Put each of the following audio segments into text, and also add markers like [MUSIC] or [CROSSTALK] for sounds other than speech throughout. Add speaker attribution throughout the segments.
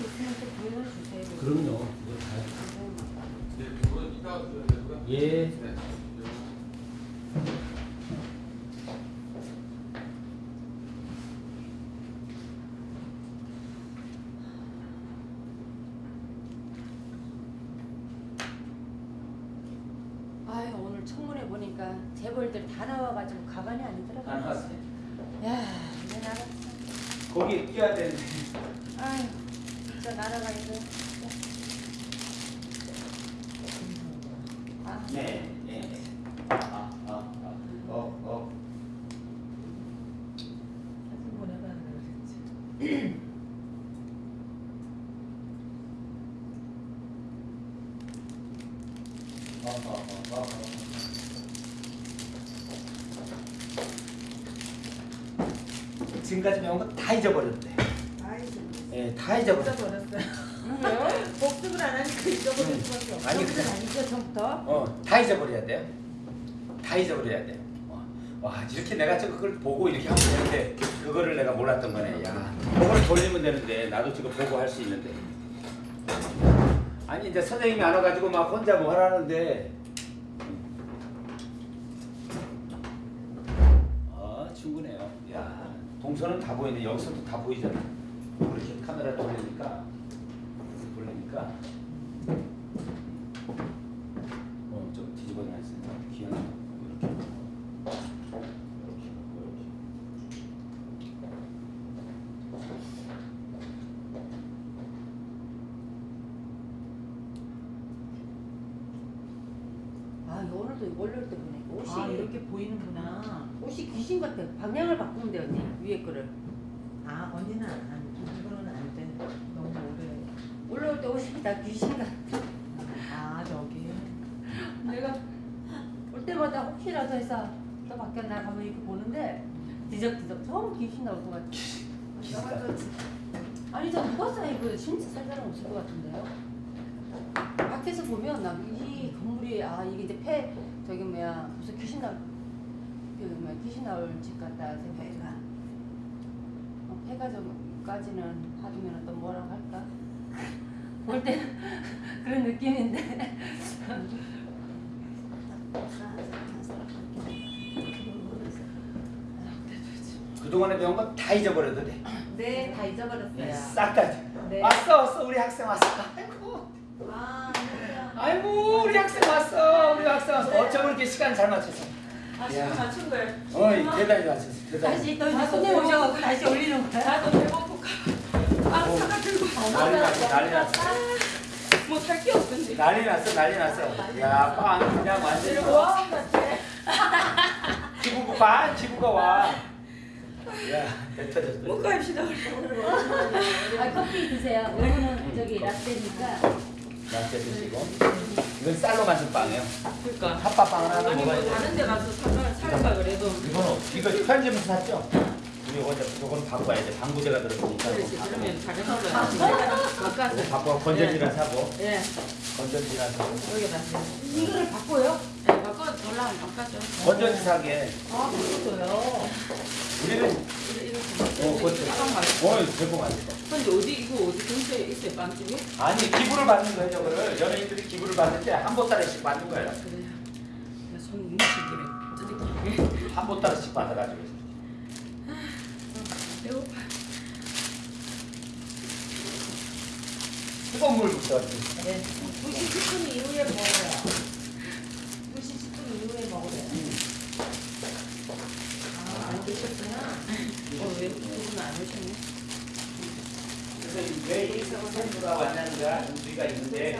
Speaker 1: 있으면 또 보여 주세요.
Speaker 2: 그럼요. 그거 다.
Speaker 3: 네.
Speaker 2: 예.
Speaker 3: 네.
Speaker 1: 아유 오늘 청문회 보니까 재벌들 다 나와가지고 가만히 안 들어가.
Speaker 2: 안 왔어요.
Speaker 1: 야 이제 나갔어.
Speaker 2: 거기 끼야 되는데.
Speaker 1: 아유 진짜 나라가. 아,
Speaker 2: 네. 네. 아, 아, 아. 어, 어.
Speaker 4: 사진.
Speaker 2: 어, 어, 어, 어, 어. 지금까지 배운 거 다 잊어버렸대. 예, 다 잊어버렸어.
Speaker 4: 잊어버렸어요.
Speaker 1: 왜요? [LAUGHS]
Speaker 4: 복습을 안 하니까 잊어버릴 수밖에 없어.
Speaker 2: 아니,
Speaker 1: 그, 아니죠 처음부터.
Speaker 2: 어, 다 잊어버려야 돼요. 다 잊어버려야 돼. 어. 와, 이렇게 내가 저 그걸 보고 이렇게 하면 되는데 그거를 내가 몰랐던 거네. 야, 그걸 돌리면 되는데 나도 지금 보고 할 수 있는데. 아니 이제 선생님이 안 와가지고 막 혼자 뭐 하라는데. 아, 충분해요. 야, 동선은 다 보이네. 여기서도 다 보이잖아. 이렇게 카메라 돌리니까 돌리니까. 어, 좀 뒤집어 놨으니까 기억나. 이렇게. 이렇게.
Speaker 1: 아 오늘도 월요일 때 보네. 옷이
Speaker 4: 아 이렇게 보이는구나.
Speaker 1: 옷이 귀신 같아. 방향을 바꾸면 돼 언니 위에 거를.
Speaker 4: 아 언니는 안, 안이거는 안 돼. 너무 오래.
Speaker 1: 올라올 때 옷이 다 귀신 같아.
Speaker 4: 아 저기.
Speaker 1: 내가 올 때마다 혹시라도 해서 또 바뀌었나 가면 이렇게 보는데 뒤적뒤적 처음 귀신 나올 것 같아. 아니 저 누가 사이 그 진짜 살 사람 없을 것 같은데요. 밖에서 보면 나 이 건물이 아 이게 이제 폐 저기 뭐야 무슨 귀신 나올 그 뭐야 귀신 나올 집 같다 생각해가. 어, 폐가 좀 까지는 하면 또 뭐라고 할까? 볼 때는 [LAUGHS] 그런 느낌인데.
Speaker 2: 그동안에 배운 거 다 잊어버려도 돼.
Speaker 4: 네, 다 잊어버렸어요.
Speaker 2: 싹 다.
Speaker 4: 네.
Speaker 2: 왔어, 왔어, 우리 학생 왔어. 아이고,
Speaker 4: 아.
Speaker 2: 아이고, 우리 학생 왔어, 우리 학생 왔어. 어쩜 이렇게 시간 잘 맞췄어.
Speaker 4: 아,
Speaker 2: 야.
Speaker 4: 지금 맞춘 거예요.
Speaker 2: 어이, 대단히 맞췄어, 대단히.
Speaker 1: 다시 또 이제 손님 오셔갖고 다시 올리는 거야.
Speaker 2: 난리 났어, 난리 났어.
Speaker 4: 뭐살 게 없던데.
Speaker 2: 난리 났어, 난리 났어. 야, 빵 그냥 완전히. [LAUGHS]
Speaker 4: 와, 같아.
Speaker 2: 기부가 봐, 기부가 와. 야, 배 터졌어.
Speaker 4: 못 갑시다.
Speaker 1: 아 커피 드세요. 이거는 저기 라떼니까.
Speaker 2: 라떼 드시고. 이건 쌀로 만든 빵이에요.
Speaker 4: 그러니까.
Speaker 2: 핫바빵을 하나
Speaker 4: 뭐
Speaker 2: 먹어야 돼.
Speaker 4: 다른 데 가서 사과 살까 그래도
Speaker 2: 이거는 이거 편집에서 샀죠? 이건 바꿔야 돼. 방부제가 들어있으니까.
Speaker 4: 그렇지
Speaker 2: 이거
Speaker 4: 그러면 다른 거
Speaker 2: 이거
Speaker 4: 바꿔서
Speaker 2: 바꿔 건전지나 사고.
Speaker 4: 예
Speaker 2: 건전지나 사고.
Speaker 4: 여기다
Speaker 1: 이거를 바꿔요?
Speaker 4: 예 바꿔 올라면 바꿔줘
Speaker 2: 건전지 사게.
Speaker 1: 아 바꿔줘요.
Speaker 2: 우리는 어
Speaker 4: 말고
Speaker 2: 어 제품 맛있어
Speaker 4: 근데 어디 이거 어디 근처에 있어요? 빵집이?
Speaker 2: 아니 기부를 받는 거예요 저거를. 연예인들이 기부를 받는데 한 보따리씩 받는 거예요.
Speaker 4: 그래 나손 뭉치기래 어떻게
Speaker 2: 한 보따리씩 받아가지고
Speaker 4: 배고파
Speaker 2: 뜨거운 물부터
Speaker 4: 네. 9시 10분 이후에 먹어요. 9시 10분 이후에 먹어요. 아 안 드셨구나. 어왜 두분 안 오셨네?
Speaker 2: 그래서 왜 일사고 생수가 왔냐는가 우리가 있는데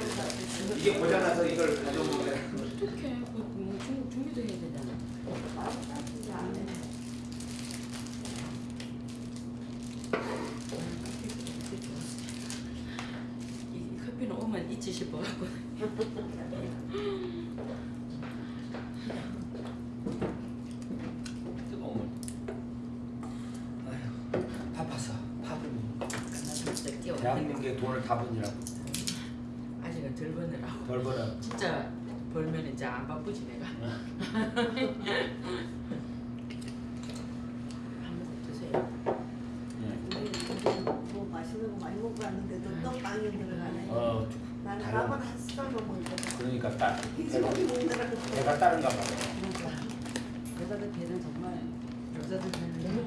Speaker 2: 이게 고장나서 이걸 가져오는 거예요.
Speaker 4: 어떡해. 뭐 준- 준비도 해야 되잖아 이 오면 잊지 싶어갖고.
Speaker 2: 뜨거운 물. 아휴 바빠서 밥을 대한민국에 돈을 다 버니라고.
Speaker 4: 아직은 덜 버느라고.
Speaker 2: 덜 벌어
Speaker 4: 진짜 벌면 이제 안 바쁘지 내가 [LAUGHS] 한 모금 드세요
Speaker 2: 예.
Speaker 1: 뭐 맛있는 거 많이
Speaker 4: 먹고 왔는데도 또 빵이 들어가네.
Speaker 2: 어
Speaker 4: 나는
Speaker 2: 달라.
Speaker 4: 밥은 한 숟갈만 먹거든.
Speaker 2: 그러니까 딸. 내가 다른가 봐.
Speaker 1: 그러니까 여자들 배는 정말 여자들 배는
Speaker 5: 너무.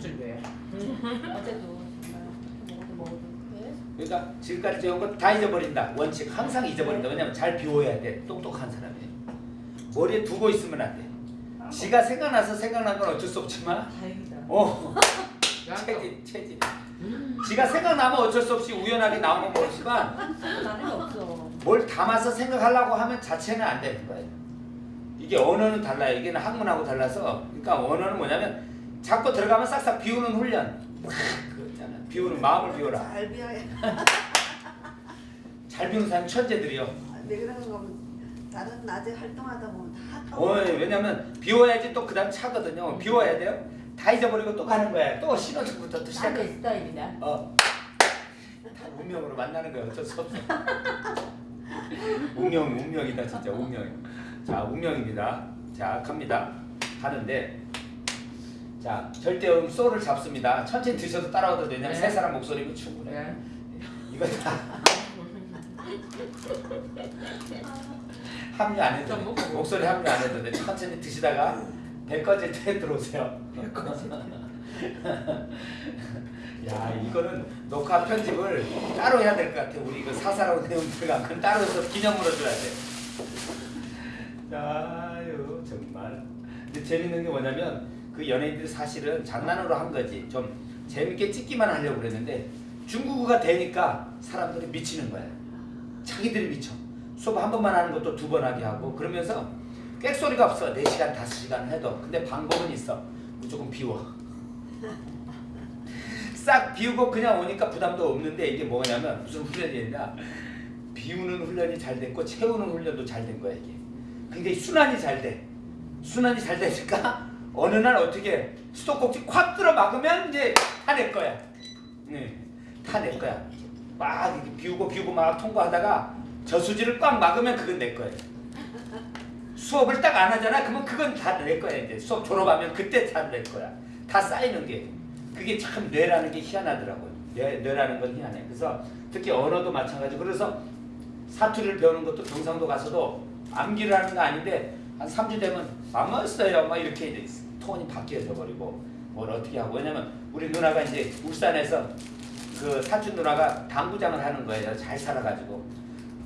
Speaker 1: 어제도 정말 먹어도 먹어도 배
Speaker 2: 그러니까 지금까지 배운 거 다 잊어버린다. 원칙 항상 잊어버린다. 왜냐면 잘 비워야 돼. 똑똑한 사람이. 머리에 두고 있으면 안 돼. 지가 생각나서 생각난 건 어쩔 수 없지만
Speaker 4: 다행이다.
Speaker 2: 어 [LAUGHS] 체질 체질. 지가 생각나면 어쩔 수 없이 우연하게 나오는 거지만
Speaker 1: 나는 없어.
Speaker 2: 뭘 담아서 생각하려고 하면 자체는 안 되는 거예요. 이게 언어는 달라요. 이게 학문하고 달라서 그러니까 언어는 뭐냐면 자꾸 들어가면 싹싹 비우는 훈련. 그 있잖아. 비우는 마음을 비워라.
Speaker 4: 잘 비워야. [LAUGHS]
Speaker 2: 잘 비우는 사람 천재들이요.
Speaker 4: 왜 그런가 하면 다른 낮에 활동하다 보면 다
Speaker 2: 어,
Speaker 4: 까먹어.
Speaker 2: 왜냐면 비워야지 또 그다음 차거든요. 비워야 돼요. 다 잊어버리고 또 가는 거야. 또 신호등부터 또 시작해.
Speaker 1: 나의 스타일이다.
Speaker 2: 어. 다 운명으로 만나는 거야. 어쩔 수 없어. [LAUGHS] [LAUGHS] 운명, 운명이다 진짜 운명. 자, 운명입니다. 자, 갑니다. 하는데 자, 절대 음 소를 잡습니다. 천천히 드셔도 따라와도 되냐면
Speaker 5: 네.
Speaker 2: 세 사람 목소리면 충분해.
Speaker 5: 네.
Speaker 2: 이거 다 [LAUGHS] 합류 안 해도. 돼. 목소리 합류 안 해도 돼. 천천히 드시다가 배 꺼질 때 들어오세요. [LAUGHS] 야 이거는 녹화 편집을 따로 해야 될 것 같아. 우리 그 사사로운 내용 들어가면 따로 해서 기념으로 줘야 돼. 아유 정말. 근데 재밌는 게 뭐냐면 그 연예인들이 사실은 장난으로 한 거지. 좀 재밌게 찍기만 하려고 그랬는데 중국어가 되니까 사람들이 미치는 거야. 자기들이 미쳐. 수업 한 번만 하는 것도 두 번 하게 하고 그러면서 꽥소리가 없어. 4시간, 5시간 해도. 근데 방법은 있어. 무조건 비워. 싹 비우고 그냥 오니까 부담도 없는데 이게 뭐냐면 무슨 훈련이냐 비우는 훈련이 잘 됐고 채우는 훈련도 잘 된 거야 이게 이 순환이 잘 돼. 순환이 잘 되니까 [LAUGHS] 어느 날 어떻게 수도꼭지 콱 들어 막으면 이제 다내 거야. 네, 다내 거야. 막 비우고 비우고 막 통과하다가 저수지를 꽉 막으면 그건 내 거야. 수업을 딱 안 하잖아. 그러면 그건 다 내 거야 이제 수업 졸업하면 그때 다 내 거야. 다 쌓이는 게 그게 참 뇌라는 게 희한하더라고요. 뇌, 뇌라는 건 희한해. 그래서 특히 언어도 마찬가지고 그래서 사투리를 배우는 것도 경상도 가서도 암기를 하는 거 아닌데 한 3주 되면 망했어요. 막 이렇게 톤이 바뀌어져 버리고 뭘 어떻게 하고 왜냐면 우리 누나가 이제 울산에서 그 사촌 누나가 당구장을 하는 거예요. 잘 살아가지고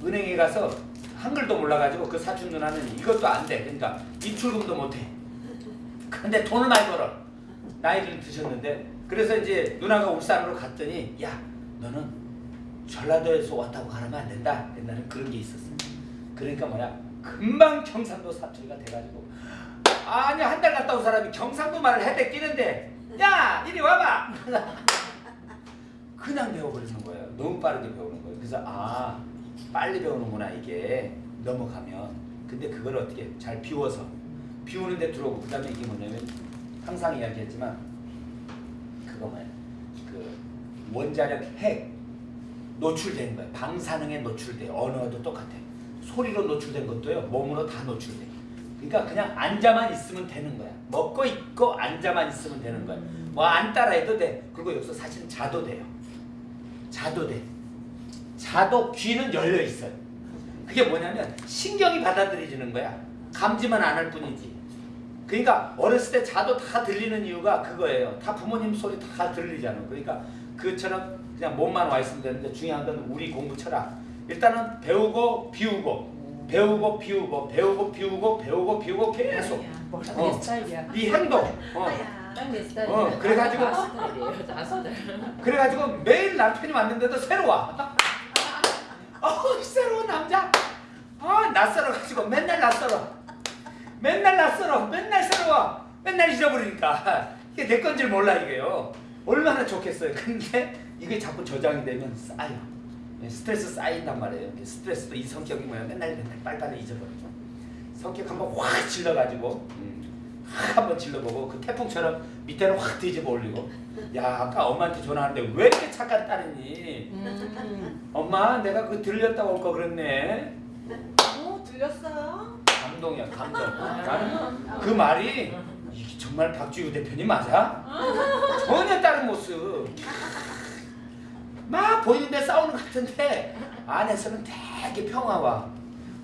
Speaker 2: 은행에 가서 한글도 몰라가지고 그 사촌 누나는 이것도 안 돼. 그러니까 입출금도 못해. 근데 돈을 많이 벌어. 나이를 드셨는데 그래서 이제 누나가 울산으로 갔더니 야 너는 전라도에서 왔다고 가면 안 된다. 옛날에 그런 게 있었어. 그러니까 뭐야 금방 경상도 사투리가 돼가지고 아니 한 달 갔다 온 사람이 경상도 말을 해대 끼는데 야 이리 와봐. [LAUGHS] 그냥 배워버리는 거예요. 너무 빠르게 배우는 거예요. 그래서 아 빨리 배우는구나 이게 넘어가면. 근데 그걸 어떻게 잘 비워서 비우는데 들어오고 그 다음에 이게 뭐냐면 항상 이야기했지만 그거 뭐야 그 원자력 핵 노출된 거야. 방사능에 노출돼. 언어도 똑같아. 소리로 노출된 것도요. 몸으로 다 노출돼. 그러니까 그냥 앉아만 있으면 되는 거야. 먹고 있고 앉아만 있으면 되는 거야. 뭐 안 따라해도 돼. 그리고 여기서 사실은 자도 돼요. 자도 돼. 자도 귀는 열려 있어요. 그게 뭐냐면 신경이 받아들여지는 거야. 감지만 안 할 뿐이지. 그러니까 어렸을 때 자도 다 들리는 이유가 그거예요. 다 부모님 소리 다 들리잖아. 그러니까 그처럼 그냥 몸만 와 있으면 되는데 중요한 건 우리 공부 철학. 일단은 배우고 비우고 배우고 비우고 배우고 비우고 배우고 비우고 계속 어.
Speaker 1: 이
Speaker 2: 행동. 어. 어, 그래가지고-
Speaker 5: 스타일.
Speaker 2: 그래가지고 매일 남편이 왔는데도 새로 와. [LAUGHS] 어, 새로운 남자. 아, 낯설어가지고 맨날 낯설어. 맨날 낯설어. 맨날 새로 와. 맨날 잊어버리니까. 이게 내 건지 몰라, 이게요. 얼마나 좋겠어요. 근데 이게 자꾸 저장이 되면 쌓여. 예, 스트레스 쌓인단 말이에요. 스트레스도 이 성격이 뭐야. 맨날 맨날 빨리빨리 잊어버리죠. 성격 한번 확 질러가지고 음, 확 한번 질러보고 그 태풍처럼 밑에는 확 뒤집어 올리고 야 아까 엄마한테 전화하는데 왜 이렇게 착한 딸이니
Speaker 1: 음.
Speaker 2: 엄마 내가 그 들렸다고 올거 그랬네
Speaker 4: 어 들렸어요?
Speaker 2: 감동이야 감동 나는 그 말이 이게 정말 박지우 대표님 맞아? 전혀 다른 모습 막 보이는데 싸우는 것 같은데 안에서는 되게 평화와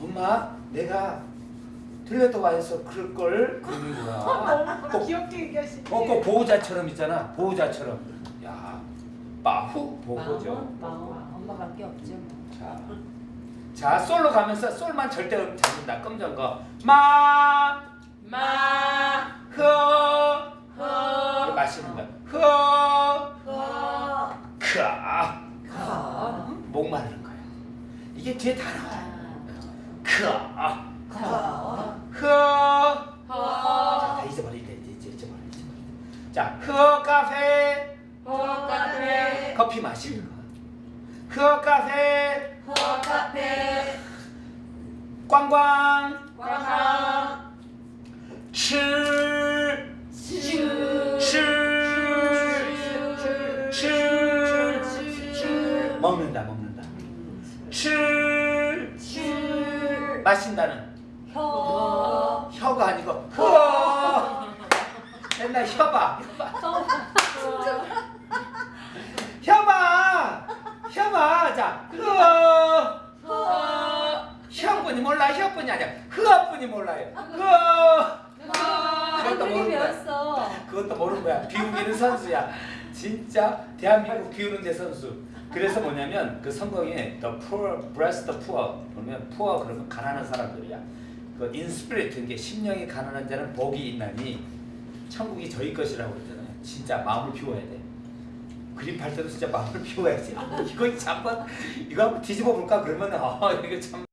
Speaker 2: 엄마 내가 들렸다 와서 그럴 걸 그러는 거야. [LAUGHS] 꼭
Speaker 4: 귀엽게 얘기하시네.
Speaker 2: 어, 꼭 보호자처럼 있잖아. 보호자처럼. 야, 마후 보호죠.
Speaker 1: 마음, 마음. 엄마밖에 없죠. 뭐.
Speaker 2: 자, 자 솔로 가면서 솔만 절대 잡는다. 검정 거. 마,
Speaker 4: 마,
Speaker 2: 흐,
Speaker 4: 허,
Speaker 2: 마시는 거. 흐,
Speaker 4: 허,
Speaker 2: 크.
Speaker 4: 거,
Speaker 2: 목마르는 거야. 이게 뒤에 다 나와요. 크,
Speaker 4: 거,
Speaker 2: 흐. 자,
Speaker 4: 허,
Speaker 2: 다 잊어버려. 자, 흐 카페
Speaker 4: 허 카페,
Speaker 2: 커피 마시는 거. 흐 카페
Speaker 4: 허 카페
Speaker 2: 꽝꽝.
Speaker 4: 꽝꽝
Speaker 2: 칠칠칠칠 먹는다 먹는다.
Speaker 4: 칠.
Speaker 2: 마신다는.
Speaker 1: 혀.
Speaker 2: 혀가 아니고 혀. 맨날 혀봐 혀봐 혀봐 자 그러니까 흐어
Speaker 4: 허,
Speaker 2: 혀뿐이 몰라 혀뿐이 아니야 흐어뿐이 몰라요 흐어
Speaker 1: 아,
Speaker 2: 그것도 모르는 거야. 그것도 모르는 거야. 비우기는 선수야. 진짜 대한민국 비우는 데 선수. 그래서 뭐냐면 그 성경에 the poor bless the poor 보면 poor 그러면 가난한 사람들이야. 그 spirit 이게 심령이 가난한 자는 복이 있나니 천국이 저희 것이라고 그러잖아요. 진짜 마음을 비워야 돼. 그림 팔 때도 진짜 마음을 비워야지. 아, 이거 한번 이거 한번 뒤집어 볼까 그러면 아 이거 참